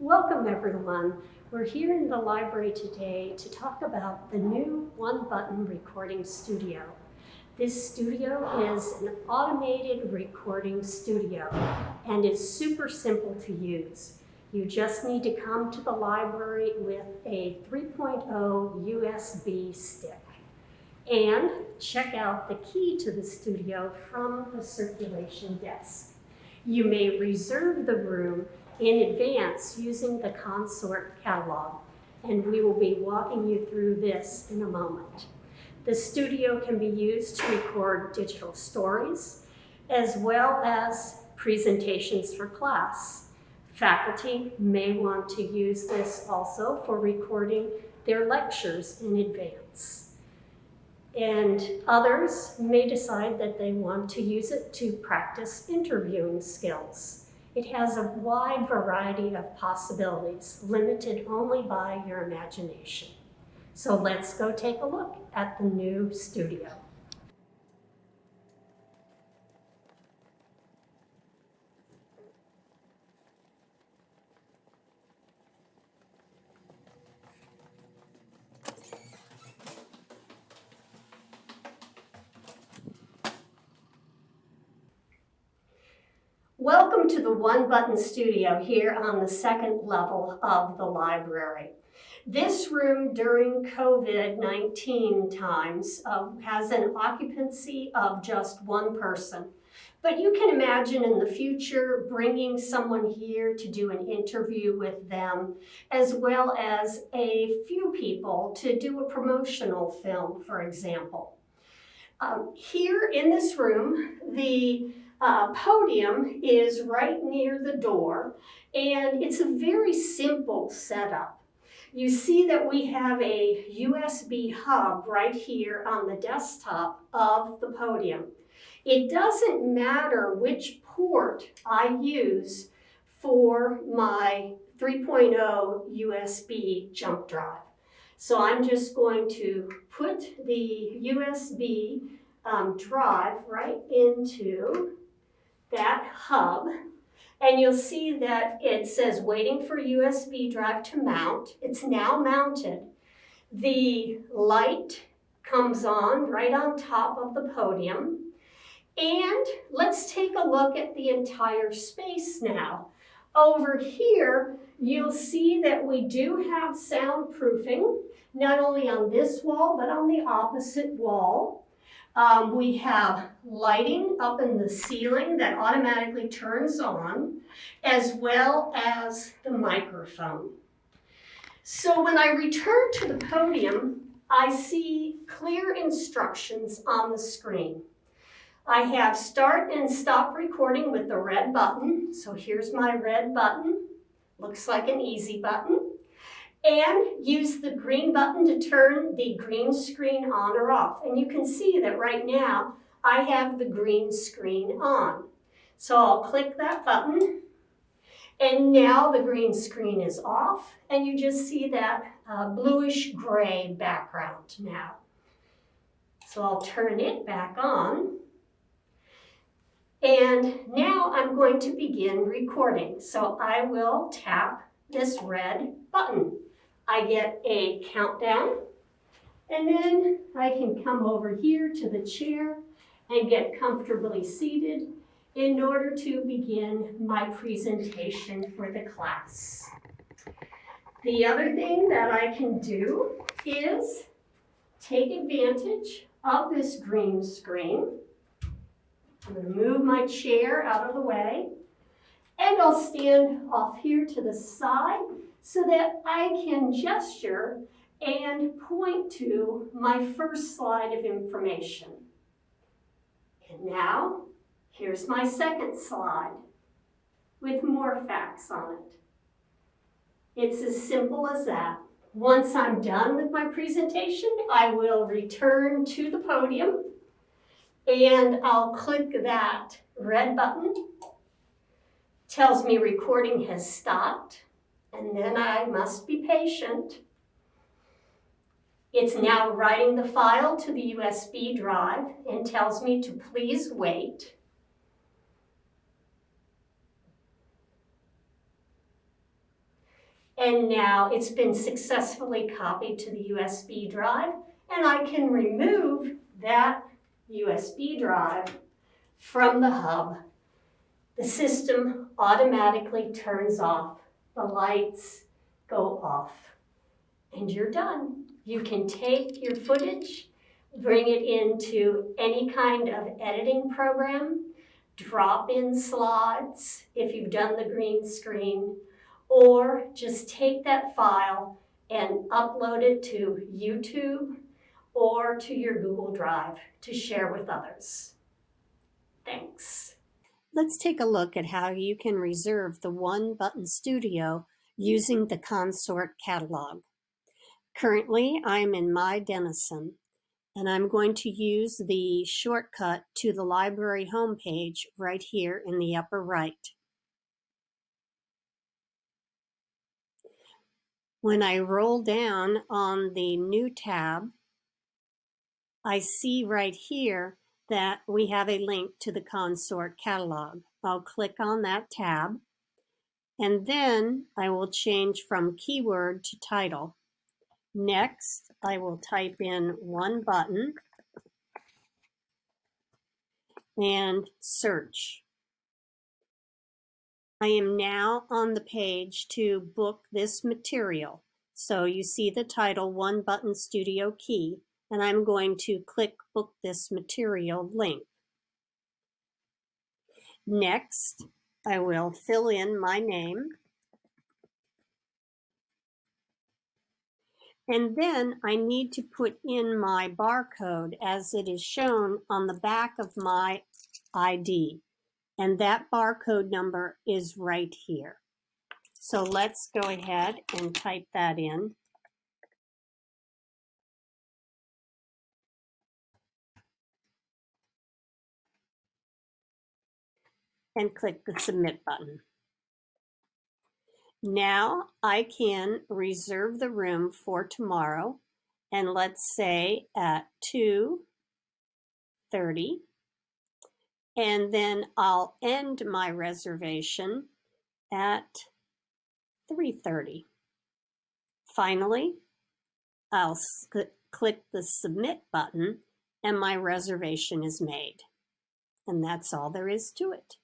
Welcome everyone. We're here in the library today to talk about the new One Button Recording Studio. This studio is an automated recording studio and is super simple to use. You just need to come to the library with a 3.0 USB stick and check out the key to the studio from the circulation desk. You may reserve the room in advance using the Consort catalog, and we will be walking you through this in a moment. The studio can be used to record digital stories, as well as presentations for class. Faculty may want to use this also for recording their lectures in advance. And others may decide that they want to use it to practice interviewing skills. It has a wide variety of possibilities, limited only by your imagination. So let's go take a look at the new studio. Welcome to the One Button Studio here on the second level of the library. This room during COVID-19 times uh, has an occupancy of just one person. But you can imagine in the future bringing someone here to do an interview with them, as well as a few people to do a promotional film, for example. Um, here in this room, the uh, podium is right near the door, and it's a very simple setup. You see that we have a USB hub right here on the desktop of the podium. It doesn't matter which port I use for my 3.0 USB jump drive. So I'm just going to put the USB um, drive right into that hub and you'll see that it says waiting for USB drive to mount. It's now mounted. The light comes on right on top of the podium. And let's take a look at the entire space now. Over here, you'll see that we do have soundproofing, not only on this wall, but on the opposite wall. Um, we have lighting up in the ceiling that automatically turns on, as well as the microphone. So when I return to the podium, I see clear instructions on the screen. I have start and stop recording with the red button. So here's my red button. Looks like an easy button and use the green button to turn the green screen on or off. And you can see that right now I have the green screen on. So I'll click that button and now the green screen is off and you just see that uh, bluish gray background now. So I'll turn it back on. And now I'm going to begin recording. So I will tap this red button. I get a countdown, and then I can come over here to the chair and get comfortably seated in order to begin my presentation for the class. The other thing that I can do is take advantage of this green screen. I'm going to move my chair out of the way and I'll stand off here to the side so that I can gesture and point to my first slide of information. And now, here's my second slide with more facts on it. It's as simple as that. Once I'm done with my presentation, I will return to the podium and I'll click that red button. Tells me recording has stopped and then I must be patient. It's now writing the file to the USB drive and tells me to please wait. And now it's been successfully copied to the USB drive and I can remove that USB drive from the hub. The system automatically turns off, the lights go off, and you're done. You can take your footage, bring it into any kind of editing program, drop in slides if you've done the green screen, or just take that file and upload it to YouTube or to your Google Drive to share with others. Thanks. Let's take a look at how you can reserve the One Button Studio using the Consort catalog. Currently, I'm in My Denison, and I'm going to use the shortcut to the library homepage right here in the upper right. When I roll down on the New tab, I see right here that we have a link to the Consort catalog. I'll click on that tab and then I will change from keyword to title. Next, I will type in one button and search. I am now on the page to book this material. So you see the title One Button Studio Key and I'm going to click Book This Material link. Next, I will fill in my name. And then I need to put in my barcode as it is shown on the back of my ID. And that barcode number is right here. So let's go ahead and type that in. And click the submit button. Now I can reserve the room for tomorrow and let's say at 2.30 and then I'll end my reservation at 3.30. Finally, I'll click the submit button and my reservation is made. And that's all there is to it.